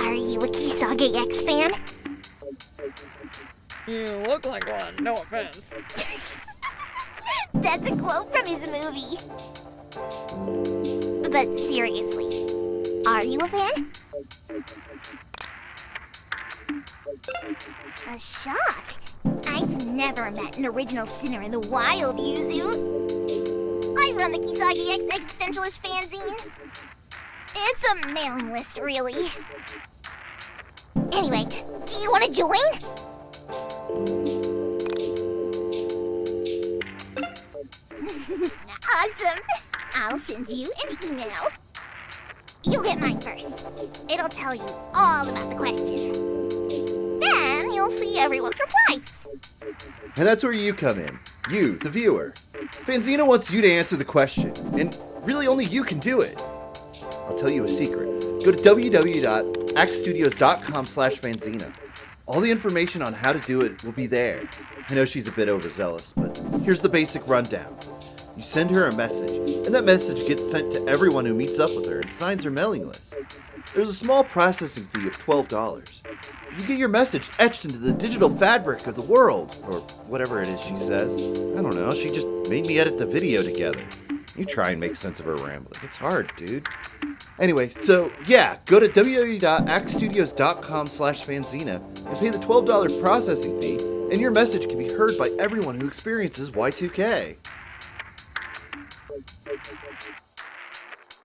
Are you a Kisage X fan? You look like one, no offense. That's a quote from his movie. But seriously, are you a fan? A shock. I've never met an original sinner in the wild, Yuzu. I run the Kisagi X Existentialist fanzine. It's a mailing list, really. Anyway, do you want to join? awesome! I'll send you an email. You'll get mine first. It'll tell you all about the question. Then you'll see everyone's replies. And that's where you come in. You, the viewer. Fanzina wants you to answer the question, and really only you can do it. I'll tell you a secret. Go to www.axstudios.com slash fanzina. All the information on how to do it will be there. I know she's a bit overzealous, but here's the basic rundown. You send her a message, and that message gets sent to everyone who meets up with her and signs her mailing list. There's a small processing fee of $12. You get your message etched into the digital fabric of the world. Or whatever it is she says. I don't know, she just made me edit the video together. You try and make sense of her rambling. It's hard, dude. Anyway, so yeah, go to www.actstudios.com slash fanzina and pay the $12 processing fee, and your message can be heard by everyone who experiences Y2K.